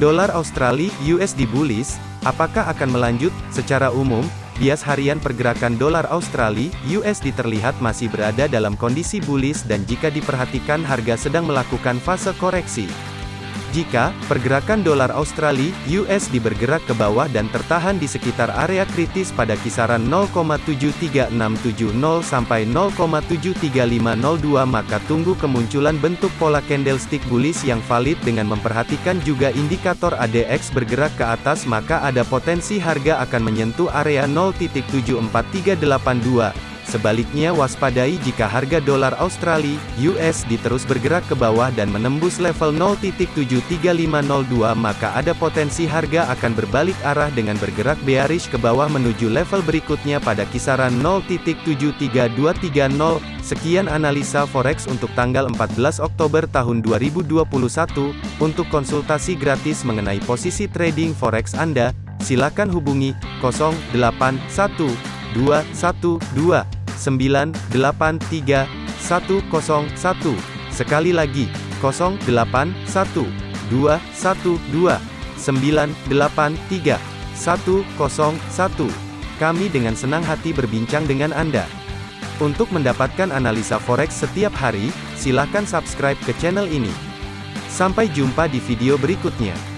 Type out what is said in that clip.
Dolar Australia USD bullish, apakah akan melanjut? Secara umum, bias harian pergerakan dolar Australia USD terlihat masih berada dalam kondisi bullish dan jika diperhatikan harga sedang melakukan fase koreksi. Jika pergerakan dolar Australia USD bergerak ke bawah dan tertahan di sekitar area kritis pada kisaran 0,73670 sampai 0,73502 maka tunggu kemunculan bentuk pola candlestick bullish yang valid dengan memperhatikan juga indikator ADX bergerak ke atas maka ada potensi harga akan menyentuh area 0.74382 Sebaliknya waspadai jika harga dolar Australia (USD) terus bergerak ke bawah dan menembus level 0.73502 maka ada potensi harga akan berbalik arah dengan bergerak bearish ke bawah menuju level berikutnya pada kisaran 0.73230. Sekian analisa forex untuk tanggal 14 Oktober tahun 2021. Untuk konsultasi gratis mengenai posisi trading forex Anda, silakan hubungi 081212 983 101. Sekali lagi, 081 212 983 101. Kami dengan senang hati berbincang dengan Anda. Untuk mendapatkan analisa forex setiap hari, silakan subscribe ke channel ini. Sampai jumpa di video berikutnya.